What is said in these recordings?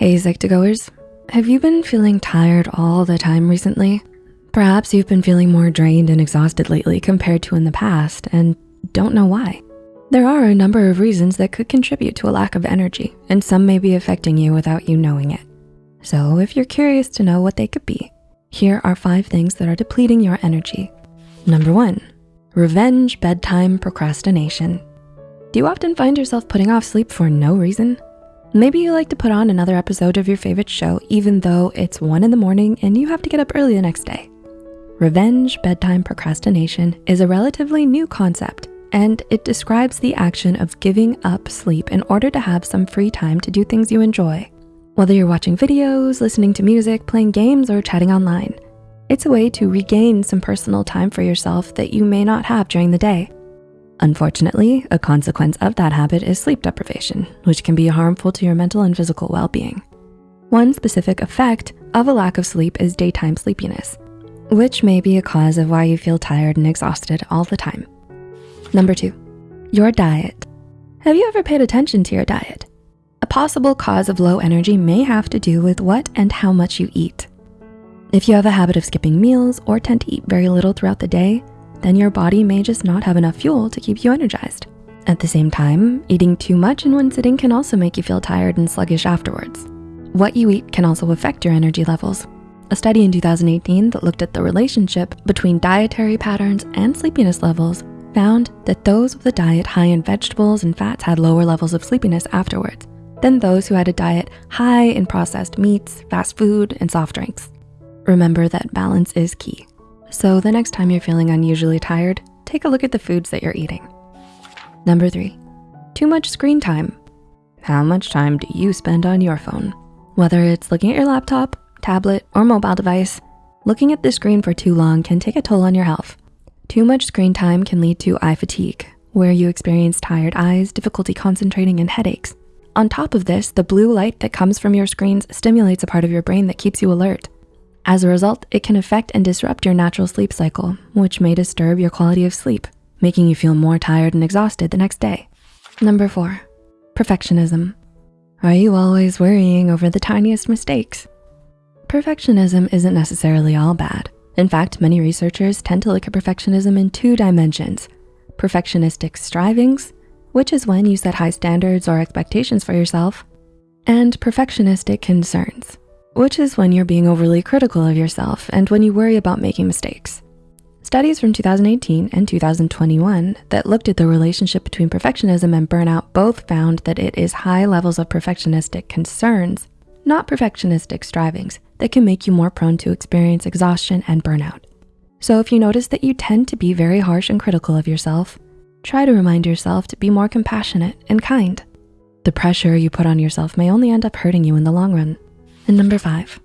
Hey Psych2Goers, have you been feeling tired all the time recently? Perhaps you've been feeling more drained and exhausted lately compared to in the past and don't know why. There are a number of reasons that could contribute to a lack of energy and some may be affecting you without you knowing it. So if you're curious to know what they could be, here are five things that are depleting your energy. Number one, revenge bedtime procrastination. Do you often find yourself putting off sleep for no reason? Maybe you like to put on another episode of your favorite show even though it's one in the morning and you have to get up early the next day. Revenge bedtime procrastination is a relatively new concept and it describes the action of giving up sleep in order to have some free time to do things you enjoy. Whether you're watching videos, listening to music, playing games, or chatting online, it's a way to regain some personal time for yourself that you may not have during the day. Unfortunately, a consequence of that habit is sleep deprivation, which can be harmful to your mental and physical well-being. One specific effect of a lack of sleep is daytime sleepiness, which may be a cause of why you feel tired and exhausted all the time. Number two, your diet. Have you ever paid attention to your diet? A possible cause of low energy may have to do with what and how much you eat. If you have a habit of skipping meals or tend to eat very little throughout the day, then your body may just not have enough fuel to keep you energized. At the same time, eating too much in one sitting can also make you feel tired and sluggish afterwards. What you eat can also affect your energy levels. A study in 2018 that looked at the relationship between dietary patterns and sleepiness levels found that those with a diet high in vegetables and fats had lower levels of sleepiness afterwards than those who had a diet high in processed meats, fast food, and soft drinks. Remember that balance is key. So the next time you're feeling unusually tired, take a look at the foods that you're eating. Number three, too much screen time. How much time do you spend on your phone? Whether it's looking at your laptop, tablet, or mobile device, looking at the screen for too long can take a toll on your health. Too much screen time can lead to eye fatigue, where you experience tired eyes, difficulty concentrating, and headaches. On top of this, the blue light that comes from your screens stimulates a part of your brain that keeps you alert. As a result, it can affect and disrupt your natural sleep cycle, which may disturb your quality of sleep, making you feel more tired and exhausted the next day. Number four, perfectionism. Are you always worrying over the tiniest mistakes? Perfectionism isn't necessarily all bad. In fact, many researchers tend to look at perfectionism in two dimensions, perfectionistic strivings, which is when you set high standards or expectations for yourself, and perfectionistic concerns, which is when you're being overly critical of yourself and when you worry about making mistakes. Studies from 2018 and 2021 that looked at the relationship between perfectionism and burnout both found that it is high levels of perfectionistic concerns, not perfectionistic strivings, that can make you more prone to experience exhaustion and burnout. So if you notice that you tend to be very harsh and critical of yourself, try to remind yourself to be more compassionate and kind. The pressure you put on yourself may only end up hurting you in the long run. And number five,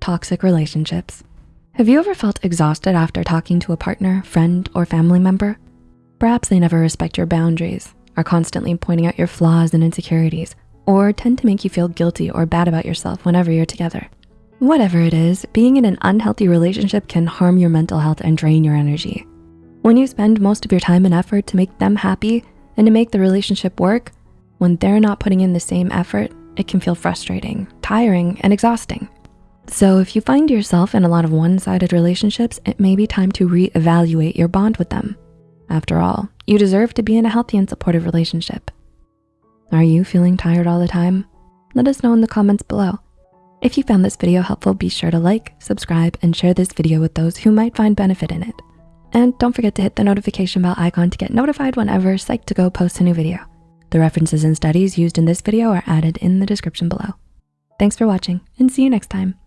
toxic relationships. Have you ever felt exhausted after talking to a partner, friend, or family member? Perhaps they never respect your boundaries, are constantly pointing out your flaws and insecurities, or tend to make you feel guilty or bad about yourself whenever you're together. Whatever it is, being in an unhealthy relationship can harm your mental health and drain your energy. When you spend most of your time and effort to make them happy and to make the relationship work, when they're not putting in the same effort, it can feel frustrating, tiring, and exhausting. So if you find yourself in a lot of one-sided relationships, it may be time to reevaluate your bond with them. After all, you deserve to be in a healthy and supportive relationship. Are you feeling tired all the time? Let us know in the comments below. If you found this video helpful, be sure to like, subscribe, and share this video with those who might find benefit in it. And don't forget to hit the notification bell icon to get notified whenever Psych2Go posts a new video. The references and studies used in this video are added in the description below. Thanks for watching and see you next time.